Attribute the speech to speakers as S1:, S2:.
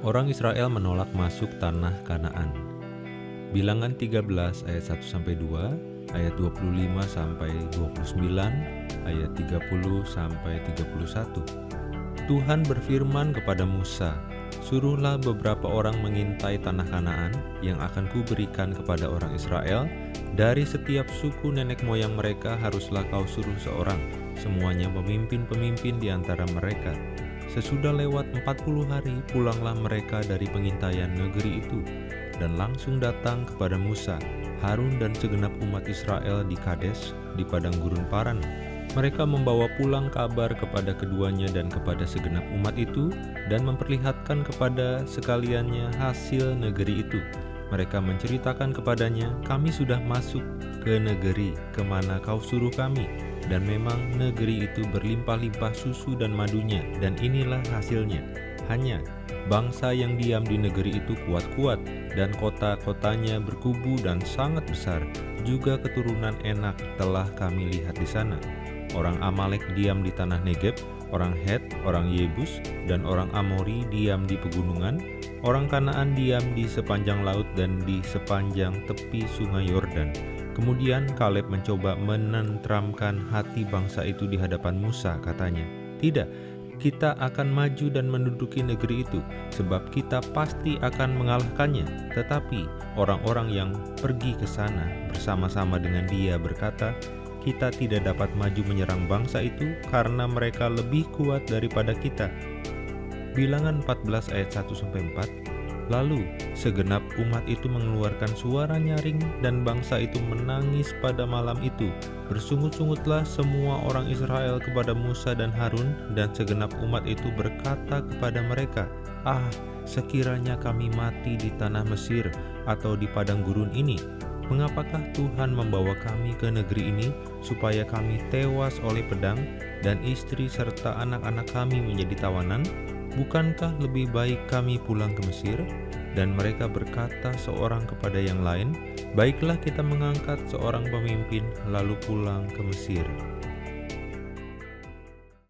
S1: Orang Israel menolak masuk tanah Kanaan. Bilangan 13 ayat 1 sampai 2, ayat 25 sampai 29, ayat 30 sampai 31. Tuhan berfirman kepada Musa, Suruhlah beberapa orang mengintai tanah Kanaan yang akan kuberikan kepada orang Israel. Dari setiap suku nenek moyang mereka haruslah kau suruh seorang, semuanya pemimpin-pemimpin di antara mereka. Sesudah lewat 40 hari pulanglah mereka dari pengintaian negeri itu dan langsung datang kepada Musa, Harun dan segenap umat Israel di Kades di padang gurun Paran mereka membawa pulang kabar kepada keduanya dan kepada segenap umat itu dan memperlihatkan kepada sekaliannya hasil negeri itu. Mereka menceritakan kepadanya, kami sudah masuk ke negeri ke mana kau suruh kami. Dan memang negeri itu berlimpah-limpah susu dan madunya, dan inilah hasilnya. Hanya bangsa yang diam di negeri itu kuat-kuat, dan kota-kotanya berkubu dan sangat besar. Juga keturunan enak telah kami lihat di sana Orang Amalek diam di tanah Negeb, orang Het, orang Yebus, dan orang Amori diam di pegunungan, orang Kanaan diam di sepanjang laut dan di sepanjang tepi sungai Yordan. Kemudian Kaleb mencoba menentramkan hati bangsa itu di hadapan Musa, katanya, Tidak, kita akan maju dan menduduki negeri itu, sebab kita pasti akan mengalahkannya. Tetapi orang-orang yang pergi ke sana bersama-sama dengan dia berkata, kita tidak dapat maju menyerang bangsa itu karena mereka lebih kuat daripada kita. Bilangan 14 ayat 1-4 Lalu segenap umat itu mengeluarkan suara nyaring dan bangsa itu menangis pada malam itu. Bersungut-sungutlah semua orang Israel kepada Musa dan Harun dan segenap umat itu berkata kepada mereka, Ah, sekiranya kami mati di tanah Mesir atau di padang gurun ini, Mengapakah Tuhan membawa kami ke negeri ini supaya kami tewas oleh pedang dan istri serta anak-anak kami menjadi tawanan? Bukankah lebih baik kami pulang ke Mesir? Dan mereka berkata seorang kepada yang lain, Baiklah kita mengangkat seorang pemimpin lalu pulang ke Mesir.